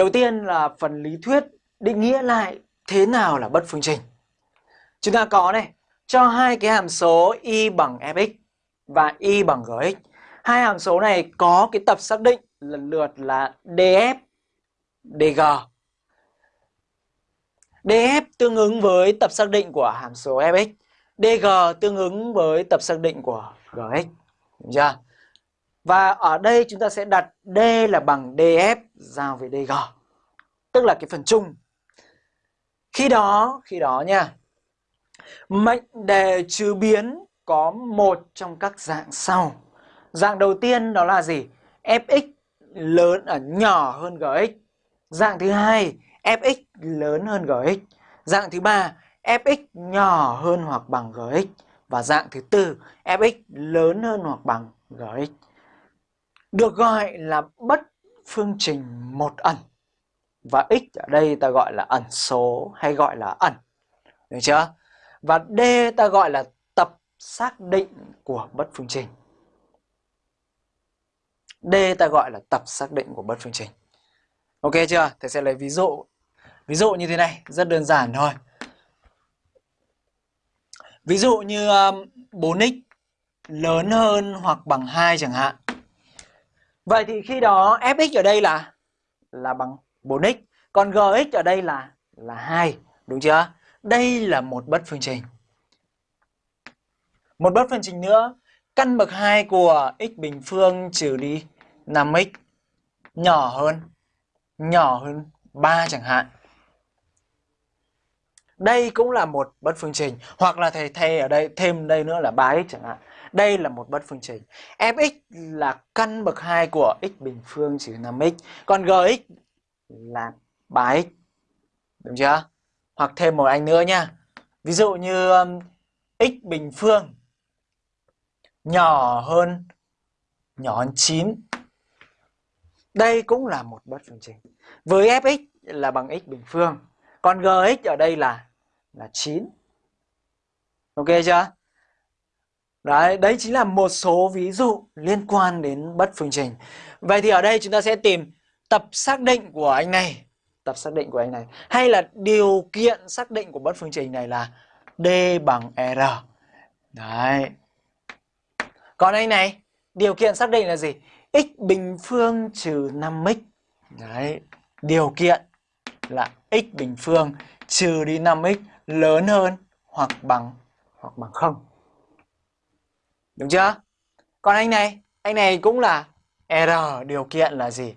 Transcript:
Đầu tiên là phần lý thuyết định nghĩa lại thế nào là bất phương trình. Chúng ta có này, cho hai cái hàm số y bằng fx và y bằng gx. Hai hàm số này có cái tập xác định lần lượt là df, dg. df tương ứng với tập xác định của hàm số fx, dg tương ứng với tập xác định của gx. Đúng chưa? Và ở đây chúng ta sẽ đặt d là bằng df giao với dg. Tức là cái phần chung. Khi đó, khi đó nha. Mệnh đề trừ biến có một trong các dạng sau. Dạng đầu tiên đó là gì? fx lớn ở nhỏ hơn gx. Dạng thứ hai, fx lớn hơn gx. Dạng thứ ba, fx nhỏ hơn hoặc bằng gx. Và dạng thứ tư, fx lớn hơn hoặc bằng gx. Được gọi là bất phương trình một ẩn. Và x ở đây ta gọi là ẩn số hay gọi là ẩn. Được chưa? Và D ta gọi là tập xác định của bất phương trình. D ta gọi là tập xác định của bất phương trình. Ok chưa? Thầy sẽ lấy ví dụ. Ví dụ như thế này, rất đơn giản thôi. Ví dụ như um, 4x lớn hơn hoặc bằng 2 chẳng hạn. Vậy thì khi đó fx ở đây là là bằng 4x, còn gx ở đây là là 2, đúng chưa? Đây là một bất phương trình. Một bất phương trình nữa, căn bậc 2 của x bình phương trừ đi 5x nhỏ hơn nhỏ hơn 3 chẳng hạn. Đây cũng là một bất phương trình hoặc là thầy thay ở đây thêm đây nữa là 3x chẳng hạn. Đây là một bất phương trình. fx là căn bậc 2 của x bình phương trừ 5x, còn gx là 3x. Đúng chưa? Hoặc thêm một anh nữa nha. Ví dụ như um, x bình phương nhỏ hơn nhỏ hơn 9. Đây cũng là một bất phương trình. Với fx là bằng x bình phương, còn gx ở đây là là 9. Ok chưa? Đấy, đấy chính là một số ví dụ liên quan đến bất phương trình. Vậy thì ở đây chúng ta sẽ tìm tập xác định của anh này. Tập xác định của anh này. Hay là điều kiện xác định của bất phương trình này là d bằng r. Đấy. Còn anh này điều kiện xác định là gì? X bình phương trừ 5x đấy điều kiện là x bình phương trừ đi 5x lớn hơn hoặc bằng hoặc bằng không đúng chưa? Còn anh này anh này cũng là r điều kiện là gì?